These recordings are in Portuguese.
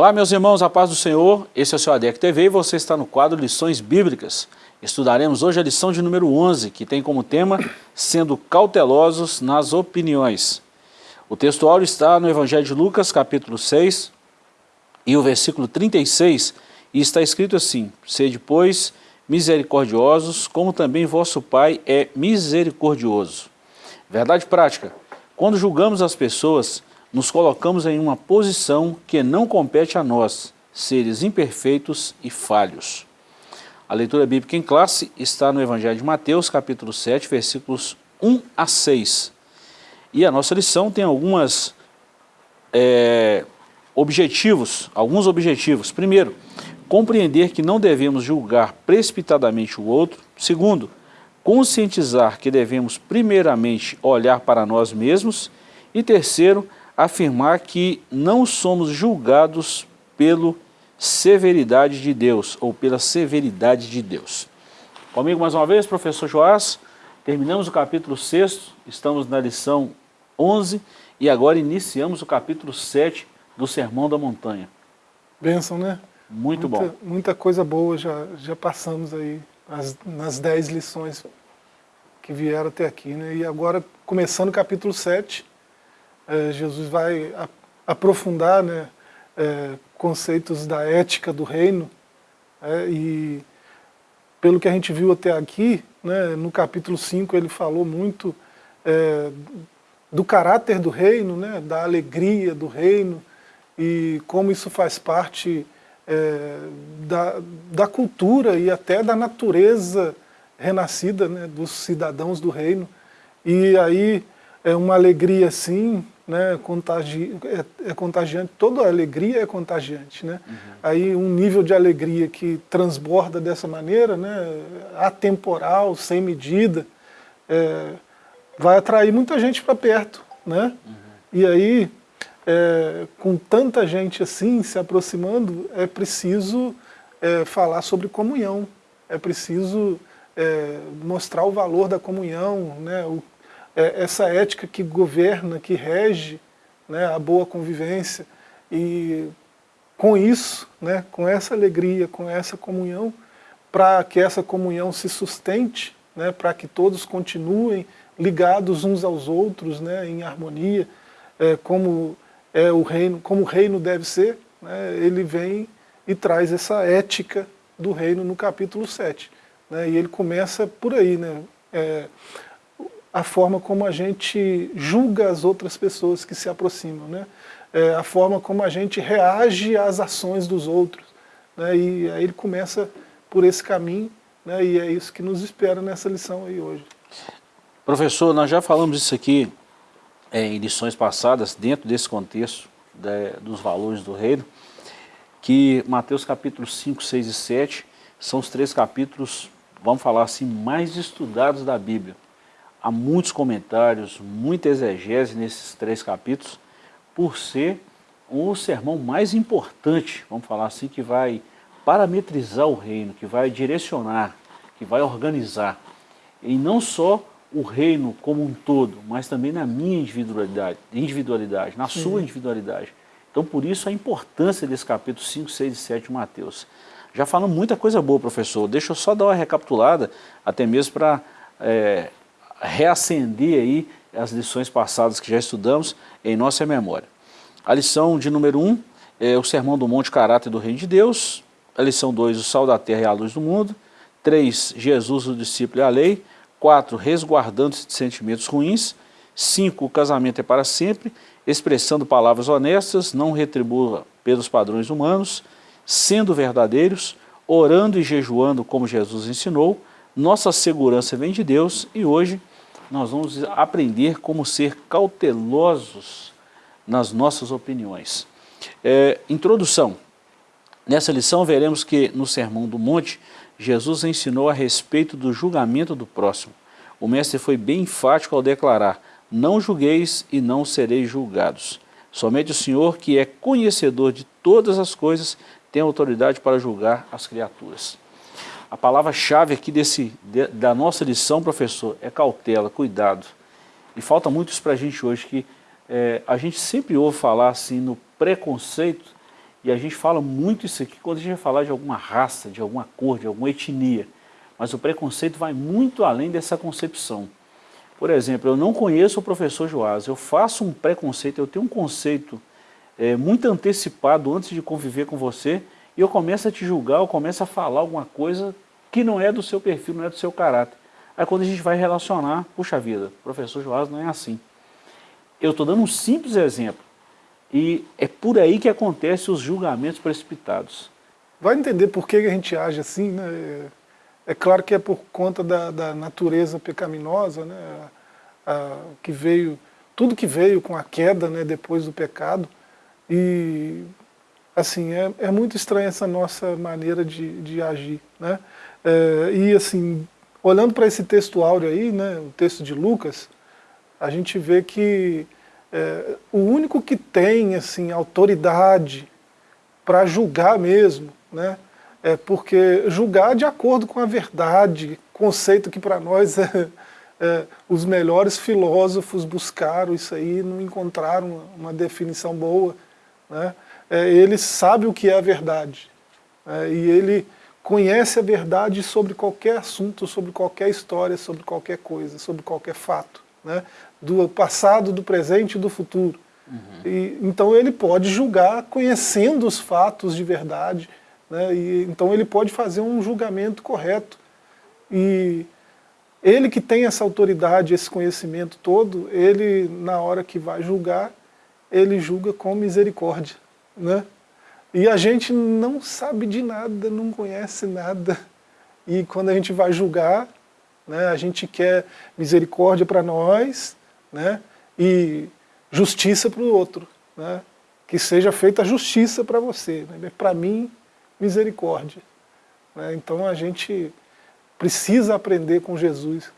Olá meus irmãos, a paz do Senhor, esse é o seu ADEC TV e você está no quadro Lições Bíblicas. Estudaremos hoje a lição de número 11, que tem como tema Sendo cautelosos nas opiniões. O texto áureo está no Evangelho de Lucas, capítulo 6, e o versículo 36, e está escrito assim, Sede, pois, misericordiosos, como também vosso Pai é misericordioso. Verdade prática, quando julgamos as pessoas, nos colocamos em uma posição que não compete a nós, seres imperfeitos e falhos. A leitura bíblica em classe está no Evangelho de Mateus, capítulo 7, versículos 1 a 6. E a nossa lição tem algumas é, objetivos, alguns objetivos. Primeiro, compreender que não devemos julgar precipitadamente o outro. Segundo, conscientizar que devemos primeiramente olhar para nós mesmos. E terceiro, afirmar que não somos julgados pela severidade de Deus, ou pela severidade de Deus. Comigo mais uma vez, professor Joás, terminamos o capítulo 6, estamos na lição 11, e agora iniciamos o capítulo 7 do Sermão da Montanha. Bênção, né? Muito muita, bom. Muita coisa boa já, já passamos aí as, nas 10 lições que vieram até aqui, né? E agora, começando o capítulo 7, é, Jesus vai aprofundar né, é, conceitos da ética do reino, é, e pelo que a gente viu até aqui, né, no capítulo 5 ele falou muito é, do caráter do reino, né, da alegria do reino, e como isso faz parte da, da cultura e até da natureza renascida né, dos cidadãos do reino. E aí é uma alegria assim, né, contagi é, é, contagiante, toda alegria é contagiante. Né? Uhum. Aí um nível de alegria que transborda dessa maneira, né, atemporal, sem medida, é, vai atrair muita gente para perto. Né? Uhum. E aí, é, com tanta gente assim se aproximando, é preciso é, falar sobre comunhão, é preciso é, mostrar o valor da comunhão, né, o, é, essa ética que governa, que rege né, a boa convivência. E com isso, né, com essa alegria, com essa comunhão, para que essa comunhão se sustente, né, para que todos continuem ligados uns aos outros, né, em harmonia, é, como é o reino, como o reino deve ser, né, ele vem e traz essa ética do reino no capítulo 7. Né, e ele começa por aí, né, é, a forma como a gente julga as outras pessoas que se aproximam, né? É a forma como a gente reage às ações dos outros. Né? E aí ele começa por esse caminho, né? e é isso que nos espera nessa lição aí hoje. Professor, nós já falamos isso aqui é, em lições passadas, dentro desse contexto de, dos valores do reino, que Mateus capítulo 5, 6 e 7 são os três capítulos, vamos falar assim, mais estudados da Bíblia há muitos comentários, muita exegese nesses três capítulos, por ser o sermão mais importante, vamos falar assim, que vai parametrizar o reino, que vai direcionar, que vai organizar. E não só o reino como um todo, mas também na minha individualidade, individualidade na sua individualidade. Então por isso a importância desse capítulo 5, 6 e 7 de Mateus. Já falamos muita coisa boa, professor. Deixa eu só dar uma recapitulada, até mesmo para é, reacender aí as lições passadas que já estudamos em nossa memória. A lição de número 1 um, é o Sermão do Monte Caráter do Reino de Deus. A lição 2, o Sal da Terra e a Luz do Mundo. 3, Jesus, o discípulo e a lei. 4, resguardando-se de sentimentos ruins. 5, o casamento é para sempre, expressando palavras honestas, não retribua pelos padrões humanos, sendo verdadeiros, orando e jejuando como Jesus ensinou. Nossa segurança vem de Deus e hoje nós vamos aprender como ser cautelosos nas nossas opiniões. É, introdução. Nessa lição veremos que no Sermão do Monte, Jesus ensinou a respeito do julgamento do próximo. O mestre foi bem enfático ao declarar, não julgueis e não sereis julgados. Somente o Senhor, que é conhecedor de todas as coisas, tem autoridade para julgar as criaturas. A palavra-chave aqui desse, de, da nossa lição, professor, é cautela, cuidado. E falta muito isso para a gente hoje, que é, a gente sempre ouve falar assim no preconceito E a gente fala muito isso aqui quando a gente vai falar de alguma raça, de alguma cor, de alguma etnia. Mas o preconceito vai muito além dessa concepção. Por exemplo, eu não conheço o professor Joás, eu faço um preconceito, eu tenho um conceito é, muito antecipado antes de conviver com você, e eu começo a te julgar, eu começo a falar alguma coisa que não é do seu perfil, não é do seu caráter. Aí quando a gente vai relacionar, puxa vida, professor Joás não é assim. Eu estou dando um simples exemplo. E é por aí que acontecem os julgamentos precipitados. Vai entender por que a gente age assim, né? É claro que é por conta da, da natureza pecaminosa, né? A, a, que veio, tudo que veio com a queda, né? Depois do pecado. E assim é, é muito estranha essa nossa maneira de, de agir, né? É, e assim, olhando para esse texto áureo aí, né? O texto de Lucas, a gente vê que é, o único que tem assim, autoridade para julgar mesmo, né, é porque julgar de acordo com a verdade, conceito que para nós é, é, os melhores filósofos buscaram isso aí, não encontraram uma, uma definição boa. Né, é, ele sabe o que é a verdade, é, e ele conhece a verdade sobre qualquer assunto, sobre qualquer história, sobre qualquer coisa, sobre qualquer fato. Né? do passado, do presente e do futuro. Uhum. E, então ele pode julgar conhecendo os fatos de verdade, né? e, então ele pode fazer um julgamento correto. E ele que tem essa autoridade, esse conhecimento todo, ele na hora que vai julgar, ele julga com misericórdia. Né? E a gente não sabe de nada, não conhece nada. E quando a gente vai julgar, né, a gente quer misericórdia para nós, né? e justiça para o outro. Né? Que seja feita justiça para você. Né? Para mim, misericórdia. Né? Então a gente precisa aprender com Jesus.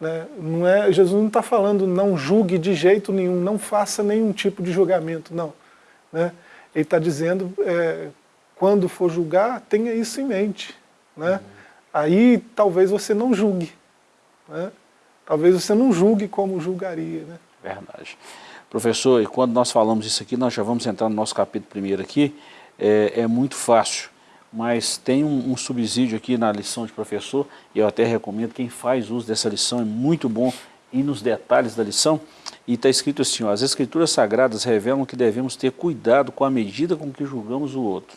Né? Não é, Jesus não está falando não julgue de jeito nenhum, não faça nenhum tipo de julgamento, não. Né? Ele está dizendo, é, quando for julgar, tenha isso em mente. Né? Uhum. Aí talvez você não julgue. Né? talvez você não julgue como julgaria. Né? Verdade. Professor, e quando nós falamos isso aqui, nós já vamos entrar no nosso capítulo primeiro aqui, é, é muito fácil, mas tem um, um, subsídio aqui na lição de professor, e eu até recomendo, quem faz uso dessa lição é muito bom ir nos detalhes da lição, e está escrito assim, ó, as escrituras sagradas revelam que devemos ter cuidado com a medida com que julgamos o outro.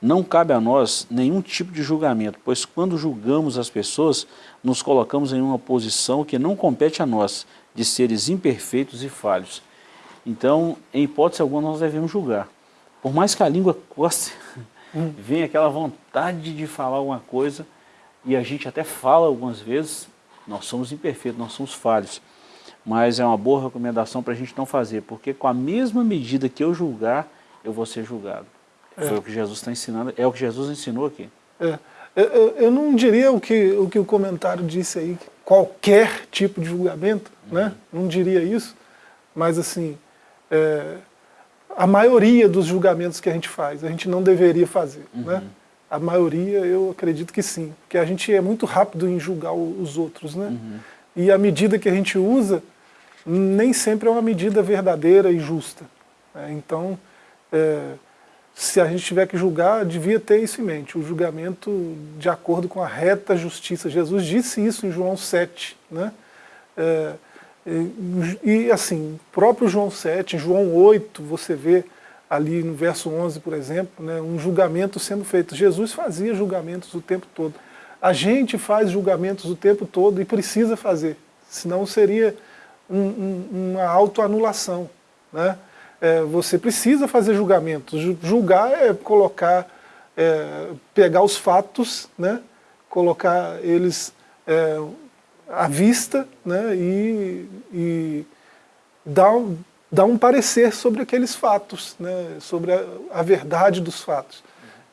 Não cabe a nós nenhum tipo de julgamento, pois quando julgamos as pessoas, nos colocamos em uma posição que não compete a nós, de seres imperfeitos e falhos. Então, em hipótese alguma, nós devemos julgar. Por mais que a língua hum. vem aquela vontade de falar alguma coisa, e a gente até fala algumas vezes, nós somos imperfeitos, nós somos falhos. Mas é uma boa recomendação para a gente não fazer, porque com a mesma medida que eu julgar, eu vou ser julgado. É. Foi o que Jesus está ensinando, é o que Jesus ensinou aqui. É. Eu, eu, não diria o que, o que o comentário disse aí, qualquer tipo de julgamento, uhum. né? não diria isso, mas assim, é, a maioria dos julgamentos que a gente faz, a gente não deveria fazer. Uhum. Né? A maioria eu acredito que sim, porque a gente é muito rápido em julgar os outros. Né? Uhum. E a medida que a gente usa nem sempre é uma medida verdadeira e justa. Né? Então, é, se a gente tiver que julgar, devia ter isso em mente, o julgamento de acordo com a reta justiça. Jesus disse isso em João 7. Né? É, e, e assim, próprio João 7, em João 8, você vê ali no verso 11, por exemplo, né, um julgamento sendo feito. Jesus fazia julgamentos o tempo todo. A gente faz julgamentos o tempo todo e precisa fazer, senão seria um, um, uma autoanulação. Né? é, você precisa fazer julgamentos. Julgar é colocar, é, pegar os fatos, né, colocar eles é, à vista né, e, e dar, dar um parecer sobre aqueles fatos, né, sobre a, a verdade dos fatos.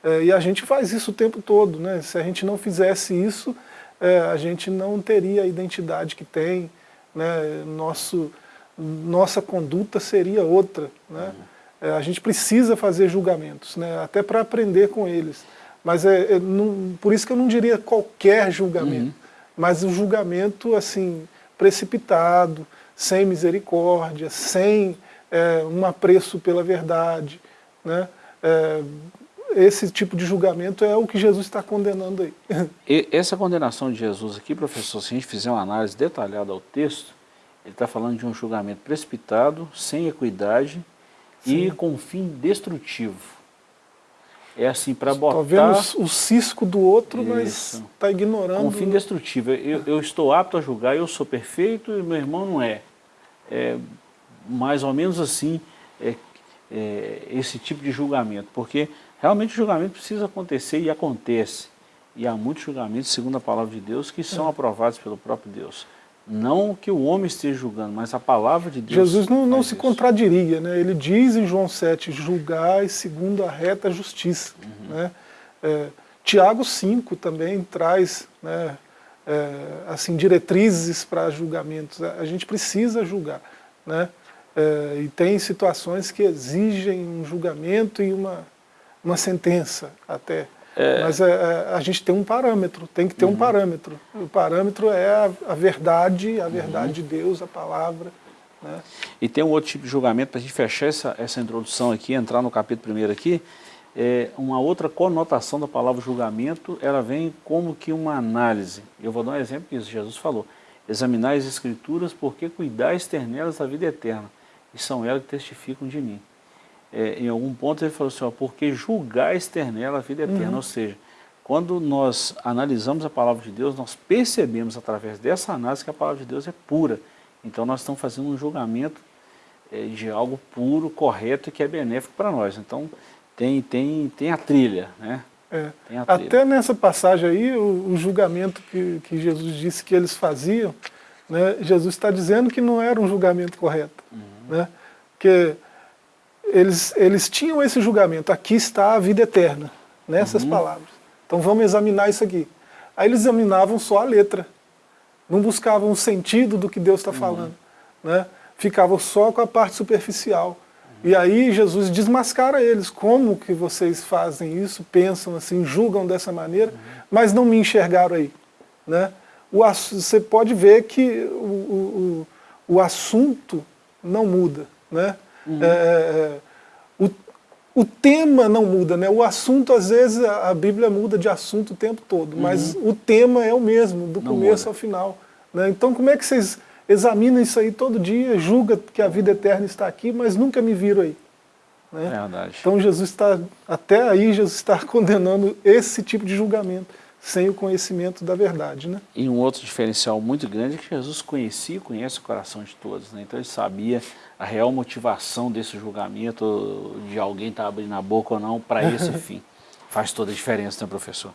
É, e a gente faz isso o tempo todo. Né? Se a gente não fizesse isso, é, a gente não teria a identidade que tem, né? nosso nossa conduta seria outra. Né? Uhum. É, a gente precisa fazer julgamentos, né? até para aprender com eles. Mas é, é não, por isso que eu não diria qualquer julgamento, uhum. mas o um julgamento assim, precipitado, sem misericórdia, sem é, um apreço pela verdade. Né? é, esse tipo de julgamento é o que Jesus está condenando aí. E essa condenação de Jesus aqui, professor, se a gente fizer uma análise detalhada ao texto, ele está falando de um julgamento precipitado, sem equidade Sim. e com fim destrutivo. É assim, para botar... Está vendo o cisco do outro, Isso. mas está ignorando... Com fim destrutivo. Eu, eu, estou apto a julgar, eu sou perfeito e meu irmão não é. É mais ou menos assim, é, é, esse tipo de julgamento. Porque realmente o julgamento precisa acontecer e acontece. E há muitos julgamentos, segundo a palavra de Deus, que são é. aprovados pelo próprio Deus. Não que o homem esteja julgando, mas a palavra de Deus Jesus não, não se isso. contradiria, né? ele diz em João 7, julgai segundo a reta justiça. Uhum. Né? É, Tiago 5 também traz né, é, assim, diretrizes para julgamentos. A gente precisa julgar. Né? É, e tem situações que exigem um julgamento e uma, uma sentença até. É... Mas é, é, a gente tem um parâmetro, tem que ter uhum. um parâmetro. O parâmetro é a, a verdade, a verdade uhum. de Deus, a palavra. Né? E tem um outro tipo de julgamento, para a gente fechar essa, essa introdução aqui, entrar no capítulo primeiro aqui, é uma outra conotação da palavra julgamento, ela vem como que uma análise. Eu vou dar um exemplo que Jesus falou. Examinar as escrituras porque cuidais ter nelas a vida eterna, e são elas que testificam de mim é, em algum ponto ele falou assim, ó, porque julgar externela a vida eterna, uhum. ou seja, quando nós analisamos a palavra de Deus, nós percebemos através dessa análise que a palavra de Deus é pura. Então nós estamos fazendo um julgamento é, de algo puro, correto e que é benéfico para nós. Então tem, tem, tem a trilha, né? É. A trilha. Até nessa passagem aí, o, o, julgamento que, que Jesus disse que eles faziam, né, Jesus está dizendo que não era um julgamento correto. Uhum. Né? Porque eles, eles tinham esse julgamento, aqui está a vida eterna, nessas uhum. palavras. Então vamos examinar isso aqui. Aí eles examinavam só a letra, não buscavam o sentido do que Deus está uhum. falando, né? ficavam só com a parte superficial. Uhum. E aí Jesus desmascara eles, como que vocês fazem isso, pensam assim, julgam dessa maneira, uhum. mas não me enxergaram aí. Né? O, você pode ver que o, o, o assunto não muda. Né? Uhum. É, é, é, o, o tema não muda, né? o assunto, às vezes, a Bíblia muda de assunto o tempo todo, uhum. mas o tema é o mesmo, do não começo muda. ao final. Né? Então, como é que vocês examinam isso aí todo dia, julga que a vida eterna está aqui, mas nunca me viram aí? Né? É verdade. Então, Jesus está, até aí, Jesus está condenando esse tipo de julgamento sem o conhecimento da verdade. Né? E um outro diferencial muito grande é que Jesus conhecia e conhece o coração de todos. Né? Então ele sabia a real motivação desse julgamento, de alguém estar tá abrindo a boca ou não, para esse fim. Faz toda a diferença, né, professor?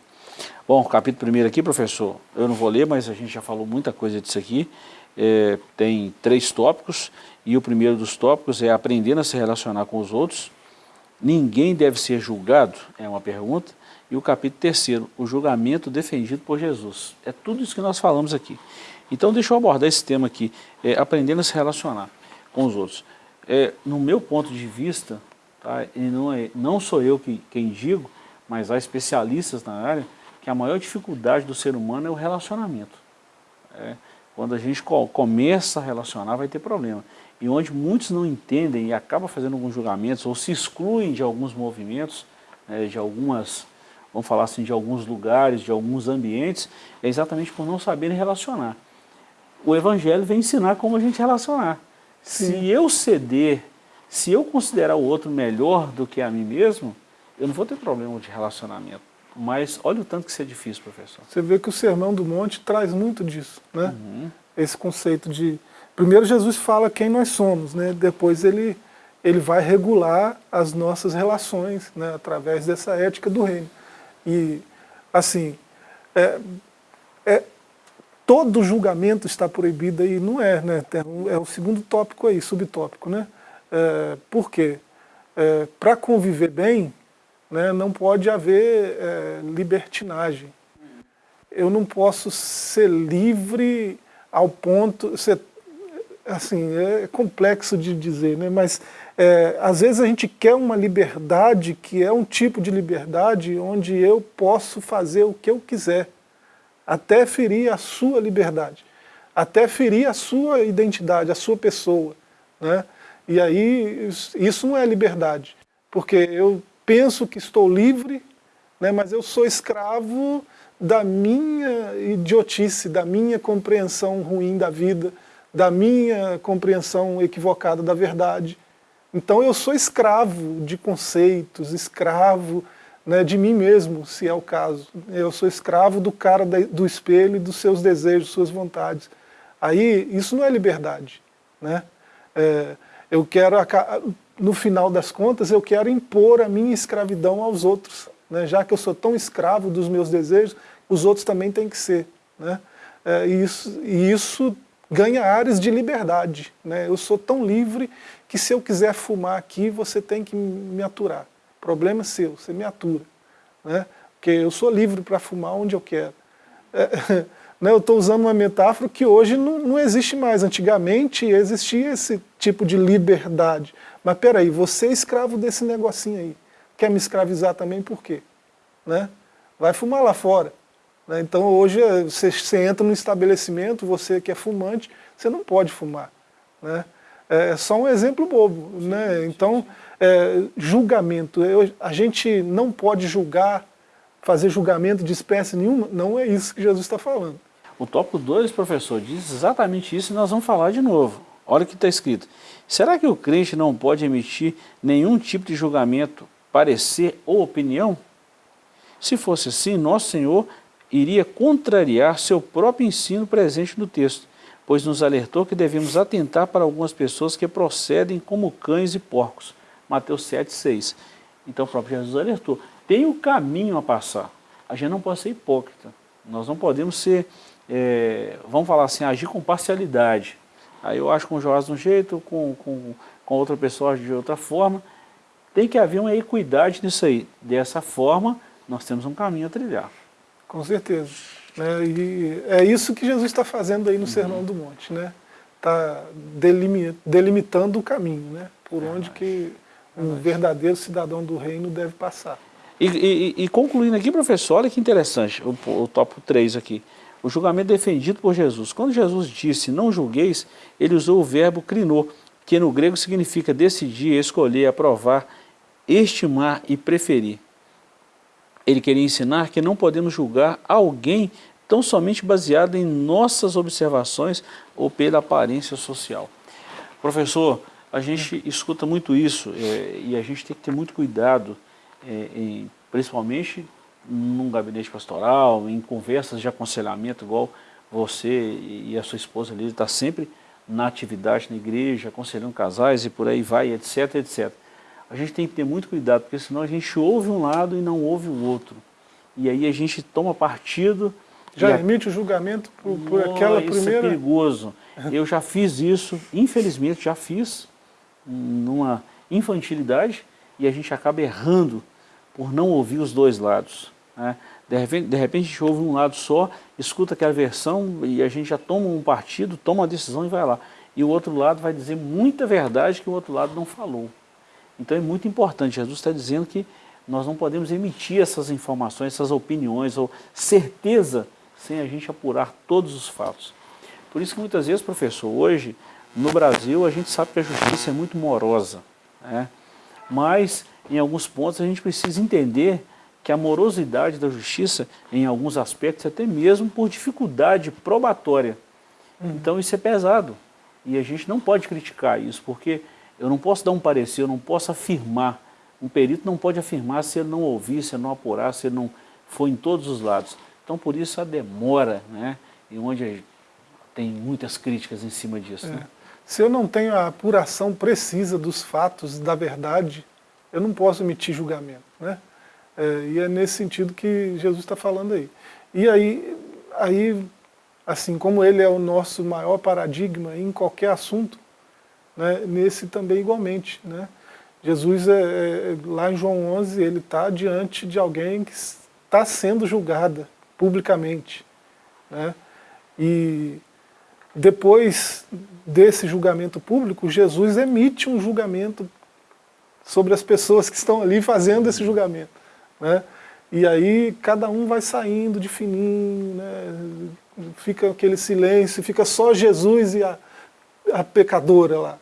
Bom, capítulo primeiro aqui, professor, eu não vou ler, mas a gente já falou muita coisa disso aqui. É, tem três tópicos, e o primeiro dos tópicos é aprendendo a se relacionar com os outros. Ninguém deve ser julgado, é uma pergunta. E o capítulo terceiro, o julgamento defendido por Jesus. É tudo isso que nós falamos aqui. Então deixa eu abordar esse tema aqui, é, aprendendo a se relacionar com os outros. É, no meu ponto de vista, tá, e não, é, não sou eu que, quem digo, mas há especialistas na área, que a maior dificuldade do ser humano é o relacionamento. É, quando a gente começa a relacionar, vai ter problema. E onde muitos não entendem e acabam fazendo alguns julgamentos ou se excluem de alguns movimentos, né, de algumas vamos falar assim, de alguns lugares, de alguns ambientes, é exatamente por não saberem relacionar. O Evangelho vem ensinar como a gente relacionar. Sim. Se eu ceder, se eu considerar o outro melhor do que a mim mesmo, eu não vou ter problema de relacionamento. Mas olha o tanto que isso é difícil, professor. Você vê que o Sermão do Monte traz muito disso, né? Uhum. Esse conceito de... Primeiro Jesus fala quem nós somos, né? Depois ele, ele vai regular as nossas relações, né? Através dessa ética do reino. E, assim, é, é, todo julgamento está proibido aí, não é, né? É o segundo tópico aí, subtópico, né? É, por quê? É, Para conviver bem, né, não pode haver é, libertinagem. Eu não posso ser livre ao ponto, ser, assim, é complexo de dizer, né, mas é, às vezes a gente quer uma liberdade que é um tipo de liberdade onde eu posso fazer o que eu quiser, até ferir a sua liberdade, até ferir a sua identidade, a sua pessoa. Né? E aí isso não é liberdade, porque eu penso que estou livre, né, mas eu sou escravo da minha idiotice, da minha compreensão ruim da vida, da minha compreensão equivocada da verdade. Então eu sou escravo de conceitos, escravo né, de mim mesmo, se é o caso. Eu sou escravo do cara do espelho e dos seus desejos, suas vontades. Aí isso não é liberdade. Né? É, eu quero, no final das contas, eu quero impor a minha escravidão aos outros. Né? Já que eu sou tão escravo dos meus desejos, os outros também têm que ser. Né? É, e, isso, e isso ganha áreas de liberdade. Né? Eu sou tão livre que se eu quiser fumar aqui, você tem que me aturar. Problema seu, você me atura. Né? Porque eu sou livre para fumar onde eu quero. É, né, eu estou usando uma metáfora que hoje não, não existe mais. Antigamente existia esse tipo de liberdade. Mas peraí, você é escravo desse negocinho aí. Quer me escravizar também por quê? Né? Vai fumar lá fora. Né? Então hoje eh, você, você, entra no estabelecimento, você que é fumante, você não pode fumar. Né? É só um exemplo bobo. Né? Então, é, julgamento, eu, a gente não pode julgar, fazer julgamento de espécie nenhuma, não é isso que Jesus está falando. O tópico 2, professor, diz exatamente isso e nós vamos falar de novo. Olha o que está escrito. Será que o crente não pode emitir nenhum tipo de julgamento, parecer ou opinião? Se fosse assim, nosso Senhor iria contrariar seu próprio ensino presente no texto, pois nos alertou que devemos atentar para algumas pessoas que procedem como cães e porcos. Mateus 7, 6. Então o próprio Jesus alertou. Tem o um caminho a passar. A gente não pode ser hipócrita. Nós não podemos ser, é, vamos falar assim, agir com parcialidade. Aí eu acho com o Joás de um jeito, com, com, com outra pessoa de outra forma. Tem que haver uma equidade nisso aí. Dessa forma, nós temos um caminho a trilhar. Com certeza. Né? E é isso que Jesus está fazendo aí no uhum. Sermão do Monte. Né? Está delimitando o caminho, né? por onde que um verdadeiro cidadão do reino deve passar. E, e, e concluindo aqui, professor, olha que interessante, o, o tópico 3 aqui. O julgamento defendido por Jesus. Quando Jesus disse, não julgueis, ele usou o verbo crinou, que no grego significa decidir, escolher, aprovar, estimar e preferir. Ele queria ensinar que não podemos julgar alguém tão somente baseado em nossas observações ou pela aparência social. Professor, a gente escuta muito isso é, e a gente tem que ter muito cuidado, é, em, principalmente num gabinete pastoral, em conversas de aconselhamento, igual você e a sua esposa ali, está sempre na atividade na igreja, aconselhando casais e por aí vai, etc, etc a gente tem que ter muito cuidado, porque senão a gente ouve um lado e não ouve o outro. E aí a gente toma partido... Já emite o julgamento por, por aquela isso primeira... Isso é perigoso. Eu já fiz isso, infelizmente já fiz, numa infantilidade, e a gente acaba errando por não ouvir os dois lados. Né? De, repente, de repente a gente ouve um lado só, escuta aquela versão e a gente já toma um partido, toma uma decisão e vai lá. E o outro lado vai dizer muita verdade que o outro lado não falou. Então é muito importante, Jesus está dizendo que nós não podemos emitir essas informações, essas opiniões ou certeza sem a gente apurar todos os fatos. Por isso que muitas vezes, professor, hoje no Brasil a gente sabe que a justiça é muito morosa, né? mas em alguns pontos a gente precisa entender que a morosidade da justiça, em alguns aspectos, até mesmo por dificuldade probatória. Uhum. Então isso é pesado e a gente não pode criticar isso, porque eu não posso dar um parecer, eu não posso afirmar. Um perito não pode afirmar se ele não ouvir, se ele não apurar, se ele não for em todos os lados. Então, por isso a demora, né? E onde tem muitas críticas em cima disso. É. Né? Se eu não tenho a apuração precisa dos fatos, da verdade, eu não posso emitir julgamento, né? É, e é nesse sentido que Jesus está falando aí. E aí, aí, assim como ele é o nosso maior paradigma em qualquer assunto, né, nesse também igualmente. Né? Jesus, é, é, lá em João 11, ele está diante de alguém que está sendo julgada publicamente. Né? E depois desse julgamento público, Jesus emite um julgamento sobre as pessoas que estão ali fazendo esse julgamento. Né? E aí cada um vai saindo de fininho, né? fica aquele silêncio, fica só Jesus e a, a pecadora lá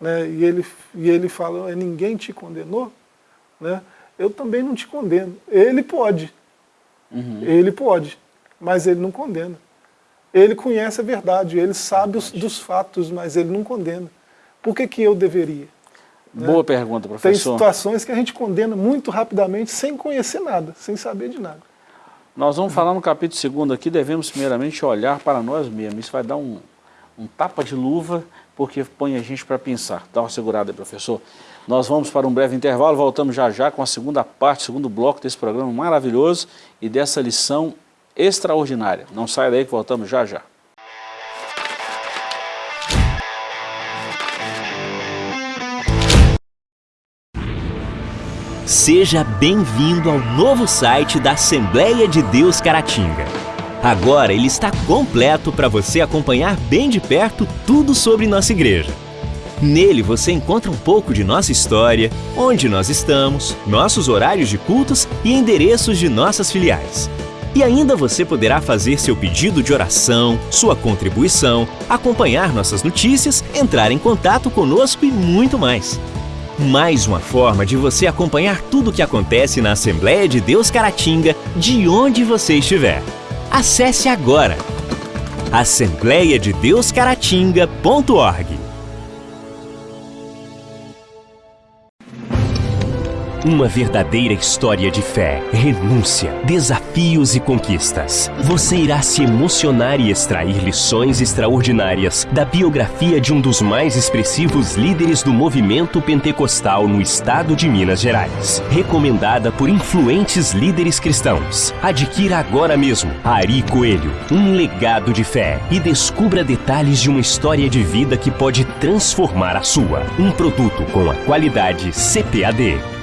né, e, ele, e ele fala, ninguém te condenou? Né? eu também não te condeno. Ele pode, uhum. ele pode, mas ele não condena. Ele conhece a verdade, ele sabe os, dos fatos, mas ele não condena. Por que, que eu deveria? Né? Boa né? pergunta, professor. Tem situações que a gente condena muito rapidamente, sem conhecer nada, sem saber de nada. Nós vamos falar no capítulo 2 aqui, devemos primeiramente olhar para nós mesmos. Isso vai dar um, um tapa de luva, porque põe a gente para pensar. Dá uma segurada aí, professor. Nós vamos para um breve intervalo, voltamos já já com a segunda parte, segundo bloco desse programa maravilhoso e dessa lição extraordinária. Não saia daí que voltamos já já. Seja bem-vindo ao novo site da Assembleia de Deus Caratinga. Agora ele está completo para você acompanhar bem de perto tudo sobre nossa igreja. Nele você encontra um pouco de nossa história, onde nós estamos, nossos horários de cultos e endereços de nossas filiais. E ainda você poderá fazer seu pedido de oração, sua contribuição, acompanhar nossas notícias, entrar em contato conosco e muito mais. Mais uma forma de você acompanhar tudo o que acontece na Assembleia de Deus Caratinga, de onde você estiver. Acesse agora assembleiadedeuscaratinga.org Uma verdadeira história de fé, renúncia, desafios e conquistas. Você irá se emocionar e extrair lições extraordinárias da biografia de um dos mais expressivos líderes do movimento pentecostal no estado de Minas Gerais. Recomendada por influentes líderes cristãos. Adquira agora mesmo Ari Coelho, um legado de fé e descubra detalhes de uma história de vida que pode transformar a sua. Um produto com a qualidade CPAD.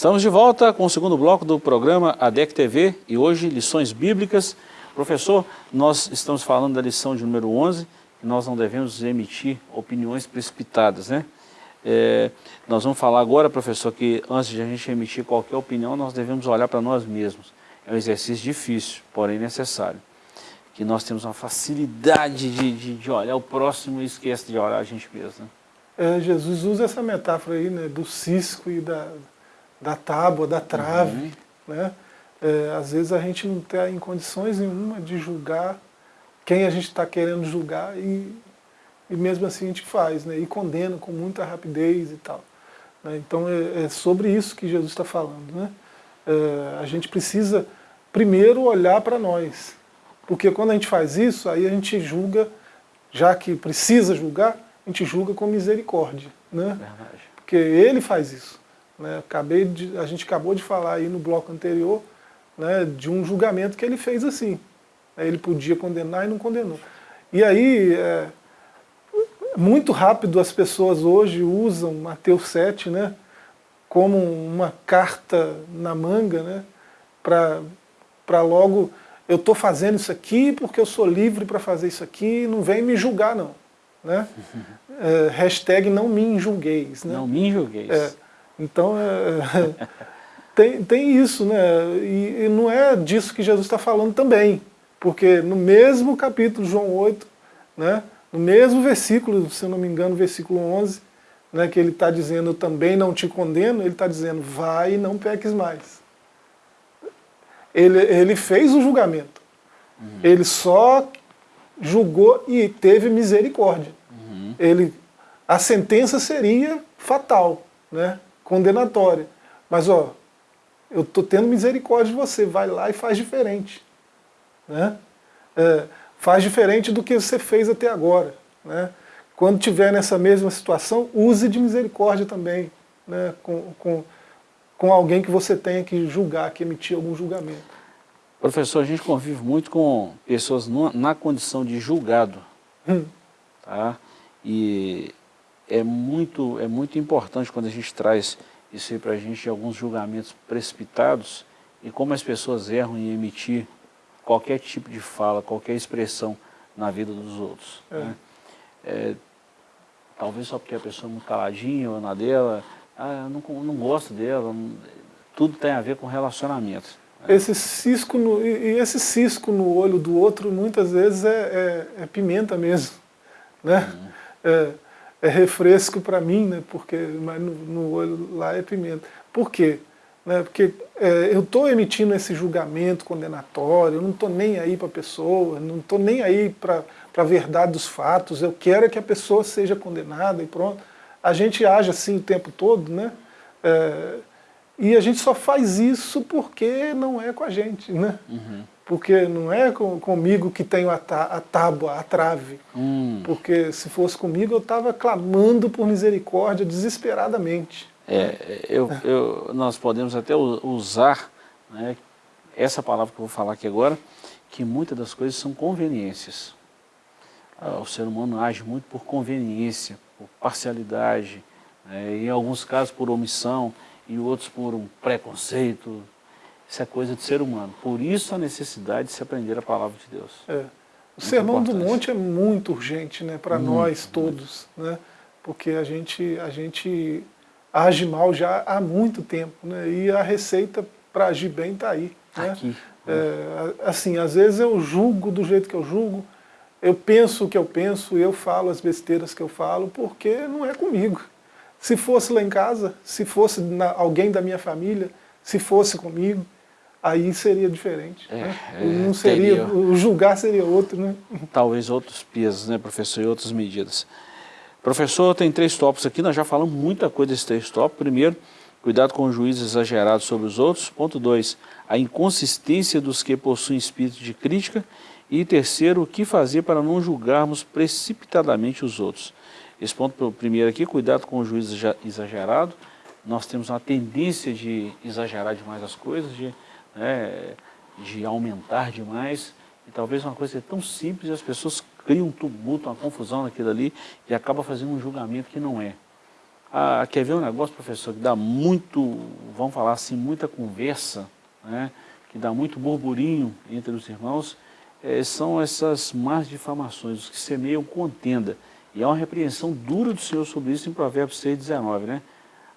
Estamos de volta com o segundo bloco do programa ADEC TV e hoje lições bíblicas. Professor, nós estamos falando da lição de número 11 e nós não devemos emitir opiniões precipitadas, né? É, nós vamos falar agora, professor, que antes de a gente emitir qualquer opinião, nós devemos olhar para nós mesmos. É um exercício difícil, porém necessário. Que nós temos uma facilidade de, de, de olhar o próximo e esquece de olhar a gente mesmo. Né? É, Jesus usa essa metáfora aí, né, do cisco e da, da tábua, da trave. Uhum. Né? É, às vezes a gente não está em condições nenhuma de julgar quem a gente está querendo julgar e, e mesmo assim a gente faz, né? e condena com muita rapidez e tal. Né? Então é, é, sobre isso que Jesus está falando. Né? É, a gente precisa primeiro olhar para nós, porque quando a gente faz isso, aí a gente julga, já que precisa julgar, a gente julga com misericórdia. Né? Porque ele faz isso. Né? Acabei de, a gente acabou de falar aí no bloco anterior né, de um julgamento que ele fez assim. Ele podia condenar e não condenou. E aí, é, muito rápido as pessoas hoje usam Mateus 7 né, como uma carta na manga né, para logo, eu estou fazendo isso aqui porque eu sou livre para fazer isso aqui, não vem me julgar não. Né? É, hashtag não me julgueis. Né? Não me julgueis. É, então, é, tem, tem isso, né? E, e, não é disso que Jesus está falando também. Porque no mesmo capítulo, João 8, né, no mesmo versículo, se eu não me engano, versículo 11, né, que ele está dizendo, eu também não te condeno, ele está dizendo, vai e não peques mais. Ele, ele fez o julgamento. Uhum. Ele só julgou e teve misericórdia. Uhum. Ele, a sentença seria fatal, né? Condenatória. Mas, ó, eu estou tendo misericórdia de você, vai lá e faz diferente. Né? É, faz diferente do que você fez até agora. Né? Quando tiver nessa mesma situação, use de misericórdia também, né? com, com, com alguém que você tenha que julgar, que emitir algum julgamento. Professor, a gente convive muito com pessoas na condição de julgado, hum. tá? E é muito, é muito importante quando a gente traz isso aí para a gente, alguns julgamentos precipitados, e como as pessoas erram em emitir qualquer tipo de fala, qualquer expressão na vida dos outros. É. Né? É, talvez só porque a pessoa é muito caladinha ou na dela, ah, eu não, não gosto dela, não, tudo tem a ver com relacionamento. Né? Esse cisco no, e esse cisco no olho do outro muitas vezes é, é, é pimenta mesmo. Né? Uhum. É, refresco para mim, né? porque, mas no, no, olho lá é pimenta. Por quê? Né? Porque é, eu estou emitindo esse julgamento condenatório, eu não estou nem aí para a pessoa, não estou nem aí para a verdade dos fatos, eu quero é que a pessoa seja condenada e pronto. A gente age assim o tempo todo, né? É, e a gente só faz isso porque não é com a gente, né? Uhum. Porque não é com, comigo que tenho a, a tábua, a trave. Hum. Porque se fosse comigo eu estava clamando por misericórdia desesperadamente. É, eu, eu, nós podemos até usar né, essa palavra que eu vou falar aqui agora, que muitas das coisas são conveniências. Ah, o ser humano age muito por conveniência, por parcialidade, né, em alguns casos por omissão, e outros por um preconceito. Isso é coisa de ser humano. Por isso a necessidade de se aprender a palavra de Deus. É. O muito Sermão importante. do Monte é muito urgente né, para nós todos, né, porque a gente, a gente age mal já há muito tempo, né, e a receita para agir bem está aí. Né? Aqui. É, assim, às vezes eu julgo do jeito que eu julgo, eu penso o que eu penso, eu falo as besteiras que eu falo, porque não é comigo. Se fosse lá em casa, se fosse na, alguém da minha família, se fosse comigo, aí seria diferente. É, né? é, não seria, teria... O julgar seria outro. Né? Talvez outros pesos, né, professor, e outras medidas. Professor, tem três tópicos aqui, nós já falamos muita coisa desses três tópicos. Primeiro, cuidado com o juízo exagerado sobre os outros. Ponto dois, a inconsistência dos que possuem espírito de crítica. E terceiro, o que fazer para não julgarmos precipitadamente os outros. Esse ponto primeiro aqui, cuidado com o juízo exagerado. Nós temos uma tendência de exagerar demais as coisas, de, né, de aumentar demais. E talvez uma coisa tão simples, as pessoas criam um tumulto, uma confusão naquilo ali e acaba fazendo um julgamento que não é. Ah, quer ver um negócio, professor, que dá muito, vamos falar assim, muita conversa, né, que dá muito burburinho entre os irmãos, é, são essas más difamações, os que semeiam contenda. E há uma repreensão dura do Senhor sobre isso em Provérbios 6, 19, né?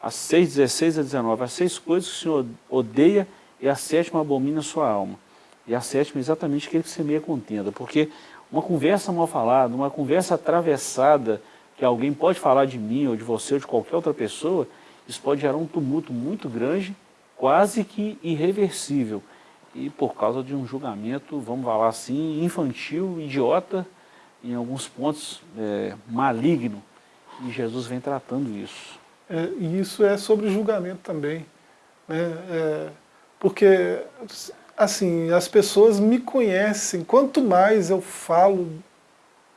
As 6, 16 a 19, as seis coisas que o Senhor odeia e a sétima abomina a sua alma. E a sétima é exatamente que semeia contenda, porque uma conversa mal falada, uma conversa atravessada, que alguém pode falar de mim ou de você ou de qualquer outra pessoa, isso pode gerar um tumulto muito grande, quase que irreversível. E por causa de um julgamento, vamos falar assim, infantil, idiota, em alguns pontos é, maligno, e Jesus vem tratando isso. É, e isso é sobre julgamento também, né? É, porque, assim, as pessoas me conhecem, quanto mais eu falo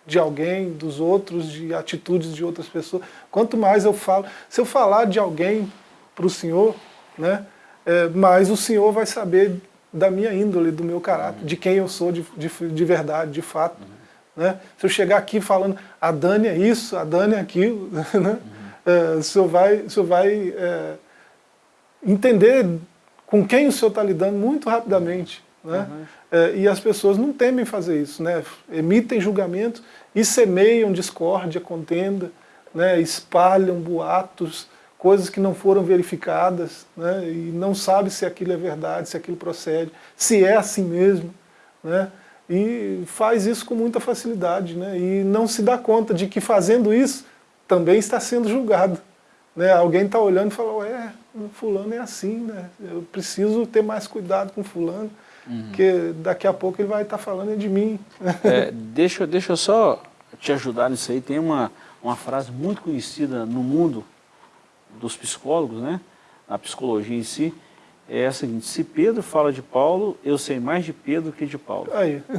de alguém, dos outros, de atitudes de outras pessoas, quanto mais eu falo, se eu falar de alguém para o Senhor, né, é, mais o Senhor vai saber da minha índole, do meu caráter, uhum. de quem eu sou de, de, de verdade, de fato. Uhum. Né? Se eu chegar aqui falando, a Dani é isso, a Dani é aquilo, né? Uhum. É, o senhor vai, o senhor vai é, entender com quem o senhor está lidando muito rapidamente. Né? Uhum. É, e as pessoas não temem fazer isso, né? emitem julgamentos e semeiam discórdia, contenda, né? espalham boatos, coisas que não foram verificadas, né? e não sabe se aquilo é verdade, se aquilo procede, se é assim mesmo. Né? e faz isso com muita facilidade, né? e não se dá conta de que fazendo isso também está sendo julgado. Né? Alguém está olhando e fala, ué, fulano é assim, né? eu preciso ter mais cuidado com fulano, uhum. porque daqui a pouco ele vai estar tá falando de mim. É, deixa, deixa eu só te ajudar nisso aí, tem uma, uma frase muito conhecida no mundo dos psicólogos, né? na psicologia em si, é a seguinte, se Pedro fala de Paulo, eu sei mais de Pedro que de Paulo. Aí.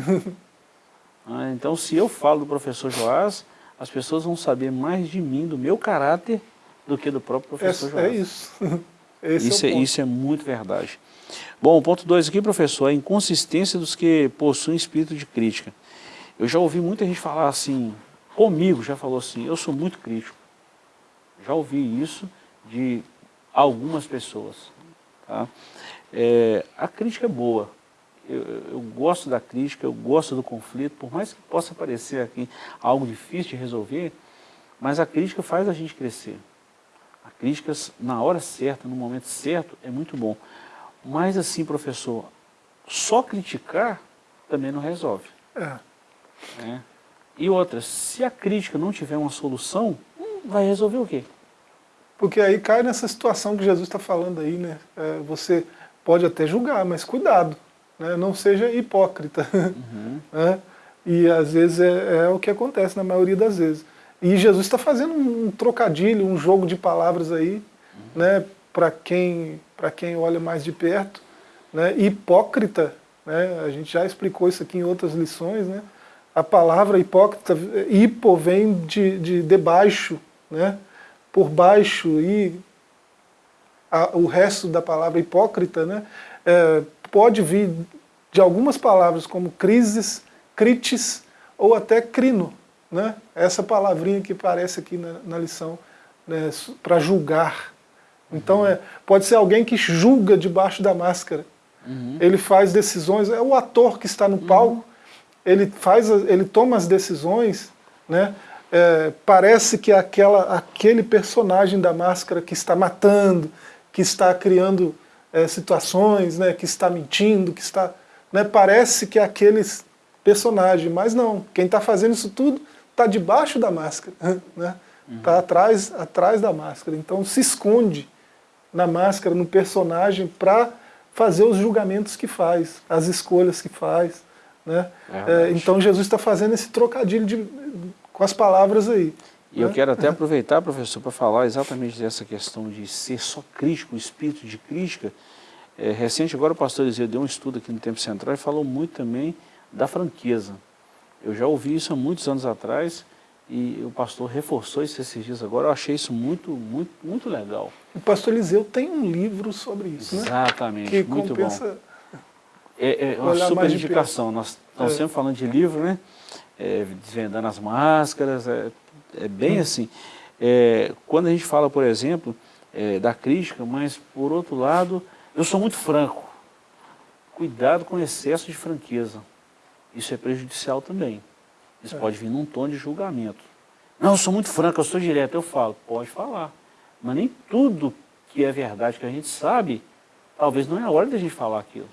Ah, então, se eu falo do professor Joás, as pessoas vão saber mais de mim, do meu caráter, do que do próprio professor é, Joás. É isso. Esse isso, é, é, isso é muito verdade. Bom, o ponto 2 aqui, professor, é a inconsistência dos que possuem espírito de crítica. Eu já ouvi muita gente falar assim, comigo já falou assim, eu sou muito crítico. Já ouvi isso de algumas pessoas. Tá? É, a crítica é boa. Eu, eu, gosto da crítica, eu gosto do conflito, por mais que possa parecer aqui algo difícil de resolver, mas a crítica faz a gente crescer. A crítica, na hora certa, no momento certo, é muito bom. Mas assim, professor, só criticar também não resolve. É. É. E outra, se a crítica não tiver uma solução, vai resolver o quê? Porque aí cai nessa situação que Jesus está falando aí, né? É, você pode até julgar, mas cuidado, né? não seja hipócrita. Uhum. né? E às vezes é, é, o que acontece na maioria das vezes. E Jesus está fazendo um trocadilho, um jogo de palavras aí, né? para quem, quem olha mais de perto. Né? Hipócrita, né? a gente já explicou isso aqui em outras lições, né? a palavra hipócrita, hipo vem de, de debaixo, né? por baixo, e a, o resto da palavra hipócrita né? É, pode vir de algumas palavras como crises, crites ou até crino. Né? Essa palavrinha que aparece aqui na, na lição, né? para julgar. Então é, pode ser alguém que julga debaixo da máscara. Uhum. Ele faz decisões, é o ator que está no palco, uhum. ele, faz, ele toma as decisões, né? É, parece que aquela, aquele personagem da máscara que está matando, que está criando é, situações, né, que está mentindo, que está... Né, parece que é aquele personagem, mas não. Quem está fazendo isso tudo está debaixo da máscara, né? Está uhum. atrás, atrás da máscara. Então se esconde na máscara, no personagem, para fazer os julgamentos que faz, as escolhas que faz. Né? É, então Jesus está fazendo esse trocadilho de, com as palavras aí. E né? eu quero até aproveitar, professor, para falar exatamente dessa questão de ser só crítico, o espírito de crítica. É, recente, agora o pastor Eliseu deu um estudo aqui no Tempo Central e falou muito também da franqueza. Eu já ouvi isso há muitos anos atrás, e o pastor reforçou isso esses dias agora, eu achei isso muito, muito, muito legal. O pastor Eliseu tem um livro sobre isso, né? Exatamente, que muito bom. É, é uma super indicação, nós estamos é. sempre falando de livro, né? É, desvendando as máscaras, é, é bem hum. assim. É, quando a gente fala, por exemplo, é, da crítica, mas por outro lado, eu sou muito franco. Cuidado com o excesso de franqueza. Isso é prejudicial também. Isso é. pode vir num tom de julgamento. Não, eu sou muito franco, eu sou direto. Eu falo, pode falar. Mas nem tudo que é verdade que a gente sabe, talvez não é a hora da gente falar aquilo.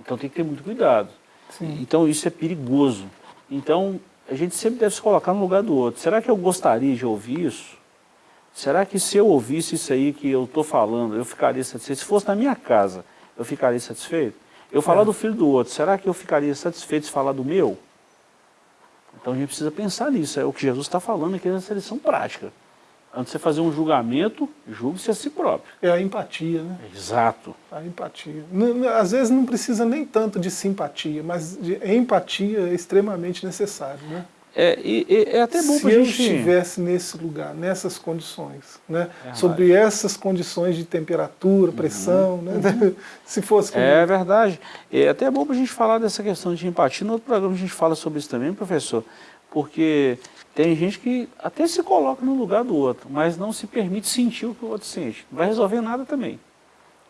Então tem que ter muito cuidado. Sim. Então isso é perigoso. Então a gente sempre deve se colocar no lugar do outro. Será que eu gostaria de ouvir isso? Será que se eu ouvisse isso aí que eu estou falando, eu ficaria satisfeito? Se fosse na minha casa, eu ficaria satisfeito? Eu falar é. do filho do outro, será que eu ficaria satisfeito se falar do meu? Então a gente precisa pensar nisso, é o que Jesus está falando aqui nessa lição prática. Antes de você fazer um julgamento, julgue-se a si próprio. É a empatia, né? Exato. A empatia. Às vezes não precisa nem tanto de simpatia, mas de empatia é extremamente necessário, né? É, e, e é até bom para a gente... Se eu estivesse nesse lugar, nessas condições, né? É sobre essas condições de temperatura, uhum. pressão, uhum. né? se fosse comigo. É verdade. É até bom para a gente falar dessa questão de empatia. No outro programa a gente fala sobre isso também, professor, porque tem gente que até se coloca no lugar do outro, mas não se permite sentir o que o outro sente. Não vai resolver nada também.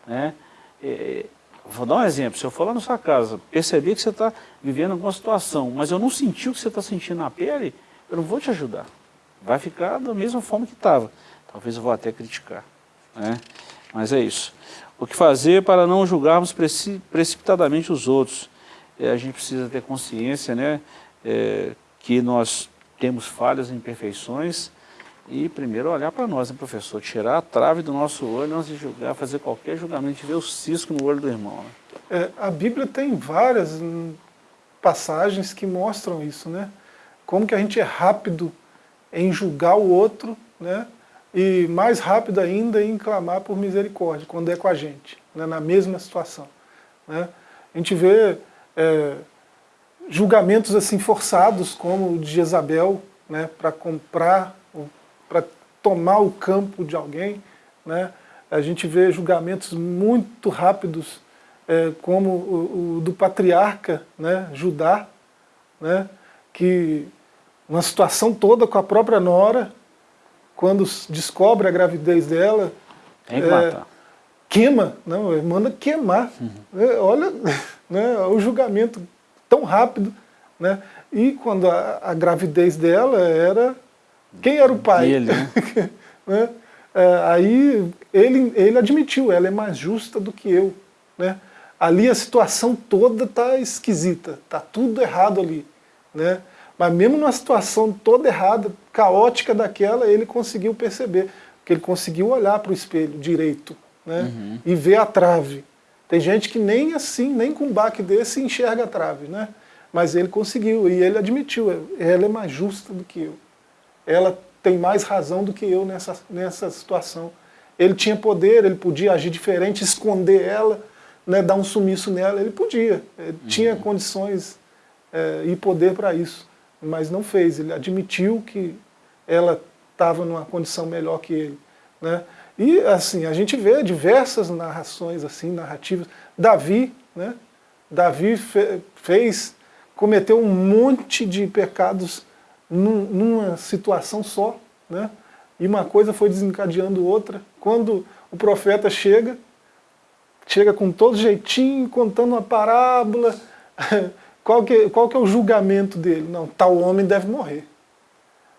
Né? É, Vou dar um exemplo, se eu for lá na sua casa, perceber que você está vivendo alguma situação, mas eu não senti o que você está sentindo na pele, eu não vou te ajudar. Vai ficar da mesma forma que estava. Talvez eu vou até criticar. Né? Mas é isso. O que fazer para não julgarmos precipitadamente os outros? É, a gente precisa ter consciência né, é, que nós temos falhas e imperfeições, e primeiro olhar para nós, né, professor? Tirar a trave do nosso olho antes de julgar, fazer qualquer julgamento, ver o cisco no olho do irmão. Né? É, a Bíblia tem várias passagens que mostram isso, né? Como que a gente é rápido em julgar o outro, né? E mais rápido ainda em clamar por misericórdia, quando é com a gente, né? na mesma situação. Né? A gente vê é, julgamentos assim forçados, como o de Jezabel, né? para comprar para tomar o campo de alguém, né? A gente vê julgamentos muito rápidos, é, como o, o, do patriarca né, Judá, né, que uma situação toda com a própria nora, quando descobre a gravidez dela, Tem que é, matar. queima, não, manda queimar. Uhum. É, olha né, o julgamento tão rápido. Né? E quando a, a gravidez dela era... Quem era o pai? Ele, né? né? É, aí ele, ele admitiu, ela é mais justa do que eu. Né? Ali a situação toda está esquisita, está tudo errado ali. Né? Mas mesmo numa situação toda errada, caótica daquela, ele conseguiu perceber, que ele conseguiu olhar para o espelho direito né? Uhum. e ver a trave. Tem gente que nem assim, nem com um baque desse, enxerga a trave. Né? Mas ele conseguiu, e ele admitiu, ela é mais justa do que eu. Ela tem mais razão do que eu nessa, nessa situação. Ele tinha poder, ele podia agir diferente, esconder ela, né, dar um sumiço nela, ele podia. Ele uhum. tinha condições é, e poder para isso mas não fez. Ele admitiu que ela estava numa condição melhor que ele. Né? E assim, a gente vê diversas narrações, assim, narrativas. Davi, né? Davi fe fez, cometeu um monte de pecados num, numa situação só, né? E uma coisa foi desencadeando outra. Quando o profeta chega, chega com todo jeitinho, contando uma parábola, Qual que, qual que é o julgamento dele? Não, tal homem deve morrer.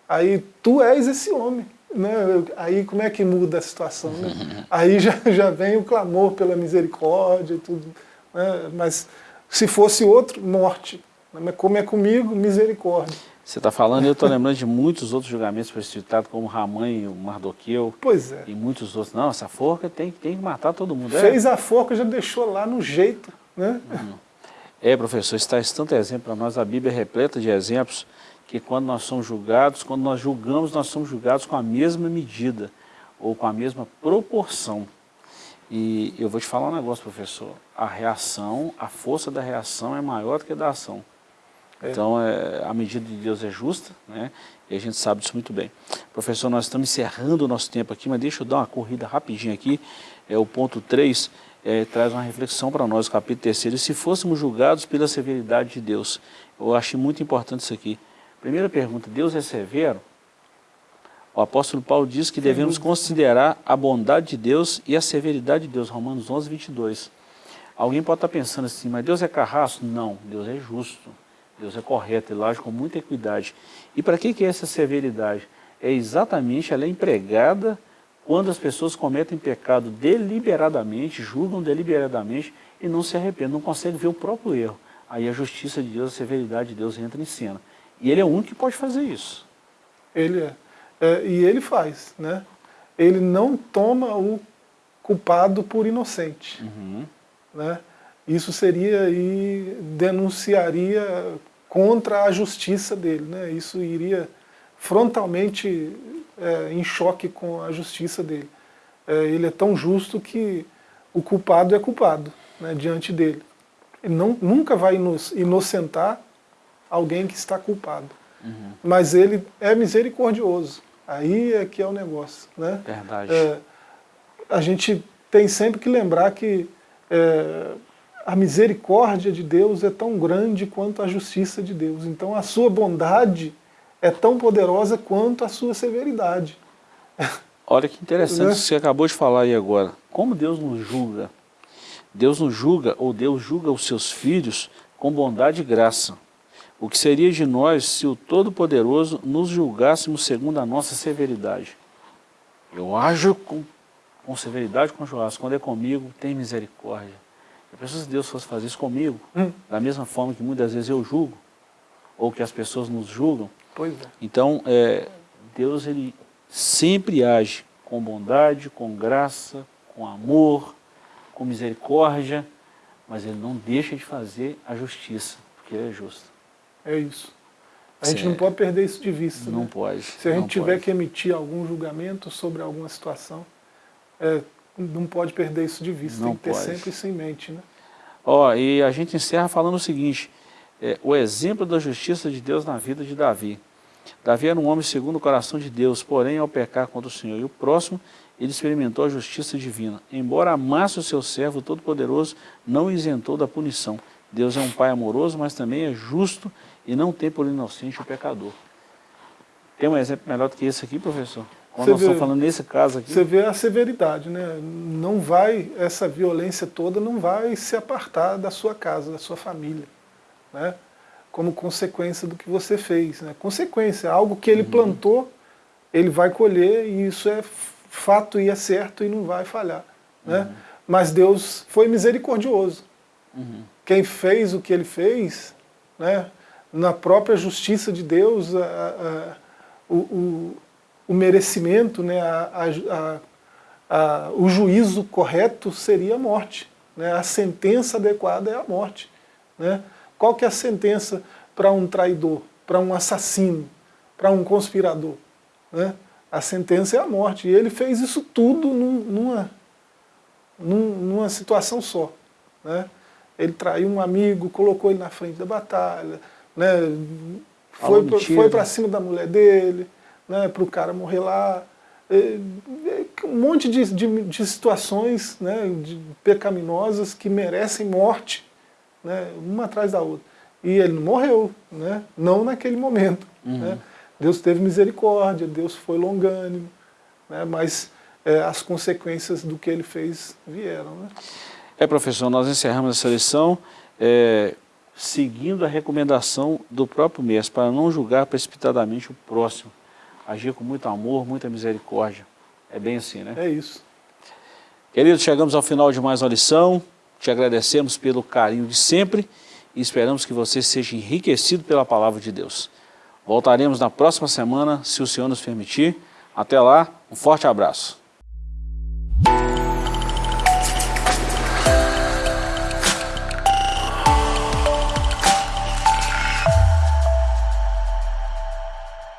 Aí tu és esse homem. Né? Aí como é que muda a situação? Né? Aí já, já vem o clamor pela misericórdia e tudo. Né? Mas se fosse outro, morte. Mas como é comigo, misericórdia. Você está falando, eu estou lembrando de muitos outros julgamentos precipitados, como Ramã e o Mardoqueu. Pois é. E muitos outros. Não, essa forca tem, tem que matar todo mundo. É. Fez é. a forca, já deixou lá no jeito. Né? Uhum. É, professor, está esse tanto exemplo para nós, a Bíblia é repleta de exemplos que quando nós somos julgados, quando nós julgamos, nós somos julgados com a mesma medida ou com a mesma proporção. E eu vou te falar um negócio, professor, a reação, a força da reação é maior do que a da ação. É. Então, é, a medida de Deus é justa, né? E a gente sabe disso muito bem. Professor, nós estamos encerrando o nosso tempo aqui, mas deixa eu dar uma corrida rapidinho aqui. É o ponto 3, é, traz uma reflexão para nós, o capítulo 3. E se fôssemos julgados pela severidade de Deus? Eu acho muito importante isso aqui. Primeira pergunta, Deus é severo? O apóstolo Paulo diz que devemos considerar a bondade de Deus e a severidade de Deus, Romanos 11, 22. Alguém pode estar pensando assim, mas Deus é carrasco? Não, Deus é justo, Deus é correto, ele age com muita equidade. E para que, que é essa severidade? É exatamente, ela é empregada quando as pessoas cometem pecado deliberadamente, julgam deliberadamente e não se arrependem, não conseguem ver o próprio erro. Aí a justiça de Deus, a severidade de Deus entra em cena. E ele é o único que pode fazer isso. Ele é. é e ele faz, né? Ele não toma o culpado por inocente. Uhum. Né? Isso seria e denunciaria contra a justiça dele. Né? Isso iria frontalmente é, em choque com a justiça dele. É, ele é tão justo que o culpado é culpado né, diante dele. Ele não, nunca vai inocentar alguém que está culpado. Uhum. Mas ele é misericordioso. Aí é que é o negócio. Né? Verdade. É, a gente tem sempre que lembrar que é, a misericórdia de Deus é tão grande quanto a justiça de Deus. Então a sua bondade é tão poderosa quanto a sua severidade. Olha que interessante né? você acabou de falar aí agora. Como Deus nos julga? Deus nos julga, ou Deus julga os seus filhos com bondade e graça. O que seria de nós se o Todo-Poderoso nos julgássemos segundo a nossa severidade? Eu ajo com, com severidade com Joás. Quando é comigo, tem misericórdia. Eu penso se Deus fosse fazer isso comigo, hum. da mesma forma que muitas vezes eu julgo, ou que as pessoas nos julgam, Pois é. Então, é, Deus ele sempre age com bondade, com graça, com amor, com misericórdia, mas ele não deixa de fazer a justiça, porque ele é justo. É isso. A gente não pode perder isso de vista. Não né? pode. Se a gente tiver pode. que emitir algum julgamento sobre alguma situação, é, não pode perder isso de vista. Não Tem que ter pode. sempre isso em mente. Né? Ó, e a gente encerra falando o seguinte, é, o exemplo da justiça de Deus na vida de Davi. Davi era um homem segundo o coração de Deus, porém ao pecar contra o Senhor e o próximo, ele experimentou a justiça divina. Embora amasse o seu servo todo-poderoso, não isentou da punição. Deus é um pai amoroso, mas também é justo e não tem por inocente o pecador. Tem um exemplo melhor do que esse aqui, professor? Quando Você nós vê- estamos falando nesse caso aqui, Você vê a severidade, né? Não vai, essa violência toda não vai se apartar da sua casa, da sua família, né? Como consequência do que você fez, né? Consequência, algo que ele plantou, ele vai colher e isso é fato e é certo e não vai falhar, né? Mas Deus foi misericordioso. Quem fez o que ele fez, né? Na própria justiça de Deus, a- a- o, o, o merecimento, né, a, a- a- o juízo correto seria a morte. Né? A sentença adequada é a morte. Né? Qual que é a sentença para um traidor, para um assassino, para um conspirador? Né? A sentença é a morte. E ele fez isso tudo num- numa, num- numa situação só. Né? Ele traiu um amigo, colocou ele na frente da batalha, né? Foi para cima da mulher dele, né? para o cara morrer lá. É, é, um monte de, de, de situações né? de pecaminosas que merecem morte, né? uma atrás da outra. E ele não morreu, né? não naquele momento. Né? Deus teve misericórdia, Deus foi longânimo, né? mas é, as consequências do que ele fez vieram. Né? É, professor, nós encerramos essa lição é, seguindo a recomendação do próprio mestre, para não julgar precipitadamente o próximo. Agir com muito amor, muita misericórdia. É bem assim, né? É isso. Queridos, chegamos ao final de mais uma lição. Te agradecemos pelo carinho de sempre e esperamos que você seja enriquecido pela palavra de Deus. Voltaremos na próxima semana, se o Senhor nos permitir. Até lá, um forte abraço.